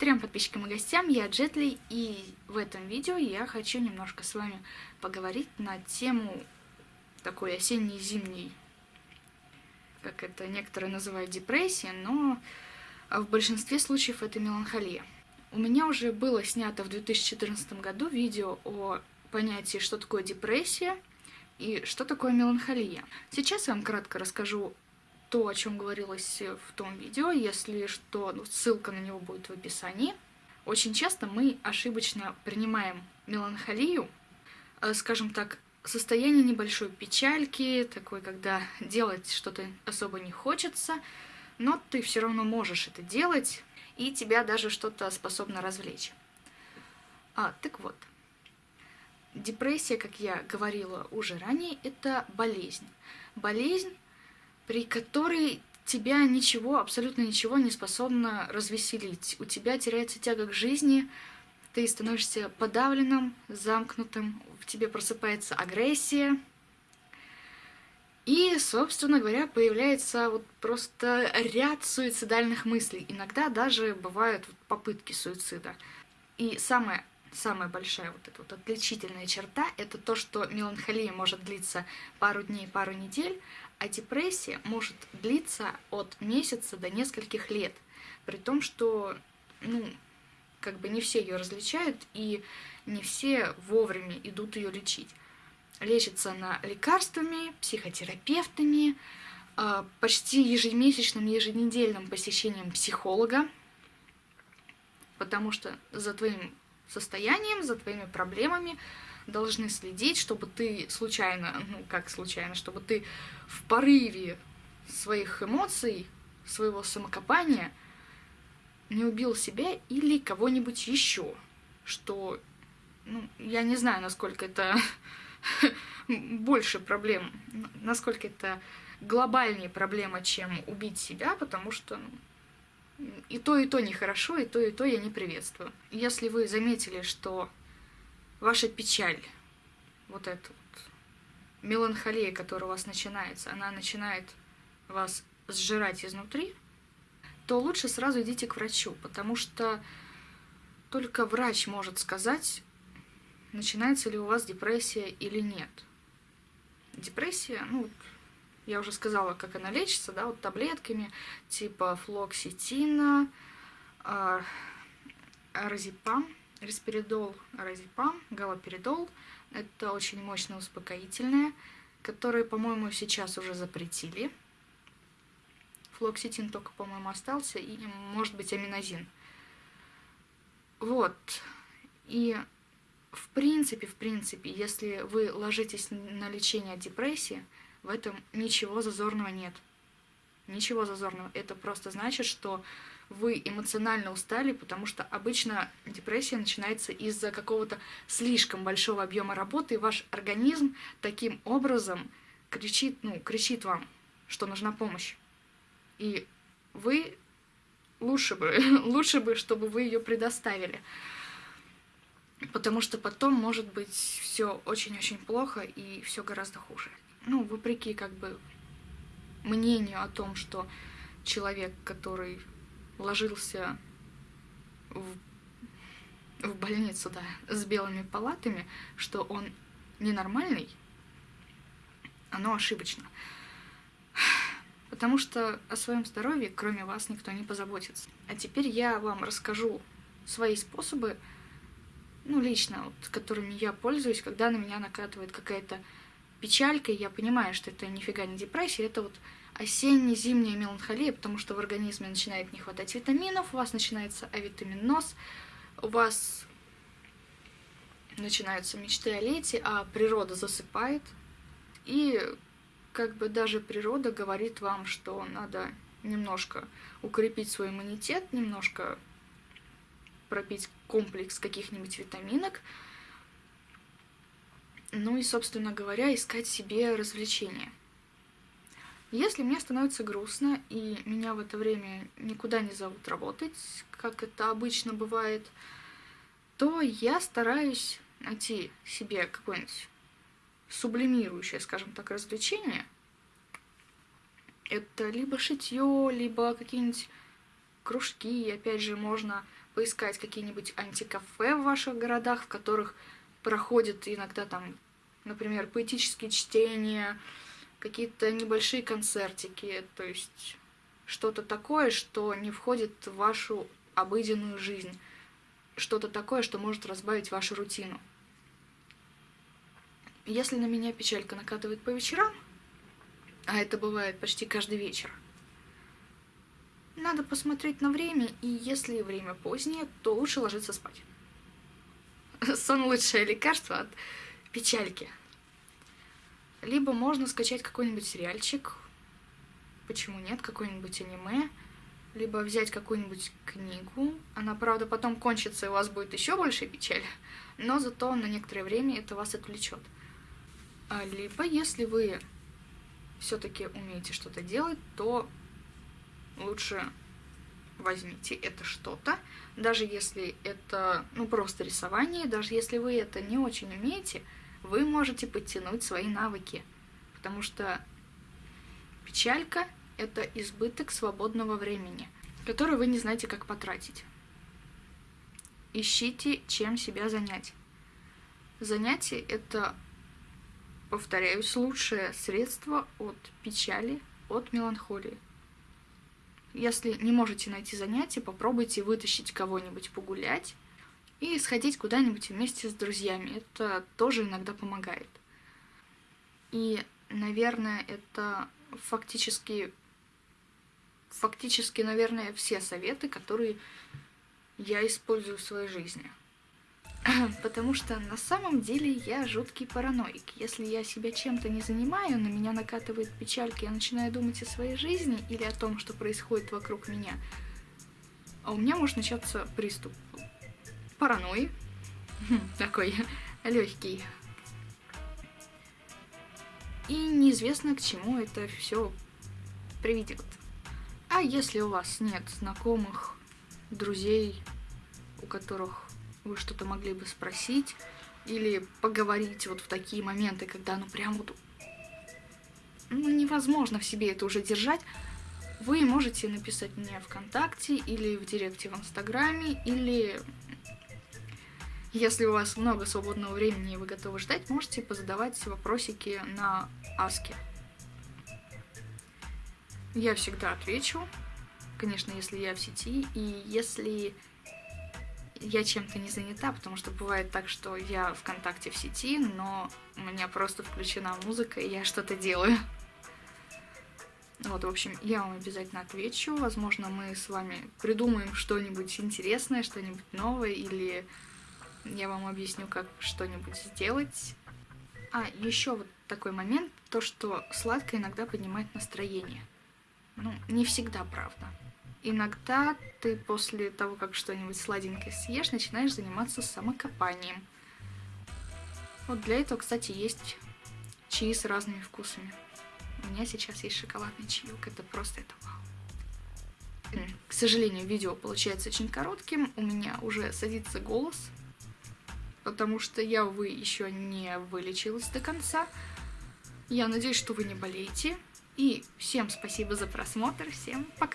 Трем подписчикам и гостям, я Джетли, и в этом видео я хочу немножко с вами поговорить на тему такой осенней-зимней, как это некоторые называют депрессия, но в большинстве случаев это меланхолия. У меня уже было снято в 2014 году видео о понятии, что такое депрессия и что такое меланхолия. Сейчас я вам кратко расскажу то, о чем говорилось в том видео, если что, ну, ссылка на него будет в описании. Очень часто мы ошибочно принимаем меланхолию, э, скажем так, состояние небольшой печальки, такой, когда делать что-то особо не хочется, но ты все равно можешь это делать, и тебя даже что-то способно развлечь. А, так вот, депрессия, как я говорила уже ранее, это болезнь. Болезнь, при которой тебя ничего, абсолютно ничего не способно развеселить. У тебя теряется тяга к жизни, ты становишься подавленным, замкнутым, в тебе просыпается агрессия. И, собственно говоря, появляется вот просто ряд суицидальных мыслей. Иногда даже бывают попытки суицида. И самое самая большая вот эта вот отличительная черта — это то, что меланхолия может длиться пару дней, пару недель, а депрессия может длиться от месяца до нескольких лет. При том, что, ну, как бы не все ее различают, и не все вовремя идут ее лечить. Лечится она лекарствами, психотерапевтами, а, почти ежемесячным, еженедельным посещением психолога, потому что за твоим состоянием, за твоими проблемами должны следить, чтобы ты случайно, ну как случайно, чтобы ты в порыве своих эмоций, своего самокопания не убил себя или кого-нибудь еще, что, ну, я не знаю, насколько это больше проблем, насколько это глобальнее проблема, чем убить себя, потому что ну, и то, и то нехорошо, и то, и то я не приветствую. Если вы заметили, что ваша печаль, вот эта вот меланхолия, которая у вас начинается, она начинает вас сжирать изнутри, то лучше сразу идите к врачу, потому что только врач может сказать, начинается ли у вас депрессия или нет. Депрессия, ну, я уже сказала, как она лечится, да, вот таблетками типа флоксетина, э, аразепам, респиридол, аразепам, галоперидол. Это очень мощное успокоительное, которое, по-моему, сейчас уже запретили. Флоксетин только, по-моему, остался, и, может быть, аминозин. Вот. И в принципе, в принципе, если вы ложитесь на лечение депрессии, в этом ничего зазорного нет. Ничего зазорного. Это просто значит, что вы эмоционально устали, потому что обычно депрессия начинается из-за какого-то слишком большого объема работы, и ваш организм таким образом кричит, ну, кричит вам, что нужна помощь. И вы лучше бы, лучше бы, чтобы вы ее предоставили. Потому что потом может быть все очень-очень плохо и все гораздо хуже ну, вопреки как бы мнению о том, что человек, который ложился в, в больницу, да, с белыми палатами, что он ненормальный, оно ошибочно. Потому что о своем здоровье, кроме вас, никто не позаботится. А теперь я вам расскажу свои способы, ну, лично, вот, которыми я пользуюсь, когда на меня накатывает какая-то печалькой, я понимаю, что это нифига не депрессия, это вот осенне-зимняя меланхолия, потому что в организме начинает не хватать витаминов, у вас начинается авитаминоз, у вас начинаются мечты о лете, а природа засыпает. И как бы даже природа говорит вам, что надо немножко укрепить свой иммунитет, немножко пропить комплекс каких-нибудь витаминок, ну и, собственно говоря, искать себе развлечения. Если мне становится грустно, и меня в это время никуда не зовут работать, как это обычно бывает, то я стараюсь найти себе какое-нибудь сублимирующее, скажем так, развлечение. Это либо шитье, либо какие-нибудь кружки, опять же, можно поискать какие-нибудь антикафе в ваших городах, в которых проходят иногда там, например, поэтические чтения, какие-то небольшие концертики, то есть что-то такое, что не входит в вашу обыденную жизнь, что-то такое, что может разбавить вашу рутину. Если на меня печалька накатывает по вечерам, а это бывает почти каждый вечер, надо посмотреть на время, и если время позднее, то лучше ложиться спать. Сон лучшее лекарство от печальки. Либо можно скачать какой-нибудь сериальчик, почему нет, какой-нибудь аниме, либо взять какую-нибудь книгу. Она, правда, потом кончится, и у вас будет еще больше печаль, но зато на некоторое время это вас отвлечет. А либо, если вы все-таки умеете что-то делать, то лучше возьмите это что-то, даже если это, ну, просто рисование, даже если вы это не очень умеете, вы можете подтянуть свои навыки, потому что печалька — это избыток свободного времени, который вы не знаете, как потратить. Ищите, чем себя занять. Занятие — это, повторяюсь, лучшее средство от печали, от меланхолии. Если не можете найти занятие, попробуйте вытащить кого-нибудь погулять и сходить куда-нибудь вместе с друзьями. Это тоже иногда помогает. И, наверное, это фактически, фактически, наверное, все советы, которые я использую в своей жизни. Потому что на самом деле я жуткий параноик. Если я себя чем-то не занимаю, на меня накатывает печалька, я начинаю думать о своей жизни или о том, что происходит вокруг меня, а у меня может начаться приступ паранойи, такой легкий. И неизвестно, к чему это все приведет. А если у вас нет знакомых, друзей, у которых вы что-то могли бы спросить или поговорить вот в такие моменты, когда ну прям вот ну, невозможно в себе это уже держать, вы можете написать мне ВКонтакте или в директе в Инстаграме, или если у вас много свободного времени и вы готовы ждать, можете позадавать вопросики на Аске. Я всегда отвечу, конечно, если я в сети, и если я чем-то не занята, потому что бывает так, что я ВКонтакте в сети, но у меня просто включена музыка, и я что-то делаю. Вот, в общем, я вам обязательно отвечу. Возможно, мы с вами придумаем что-нибудь интересное, что-нибудь новое, или я вам объясню, как что-нибудь сделать. А, еще вот такой момент, то, что сладкое иногда поднимает настроение. Ну, не всегда, правда. Иногда ты после того, как что-нибудь сладенькое съешь, начинаешь заниматься самокопанием. Вот для этого, кстати, есть чаи с разными вкусами. У меня сейчас есть шоколадный чаек, это просто это вау. К сожалению, видео получается очень коротким, у меня уже садится голос, потому что я, увы, еще не вылечилась до конца. Я надеюсь, что вы не болеете. И всем спасибо за просмотр, всем пока!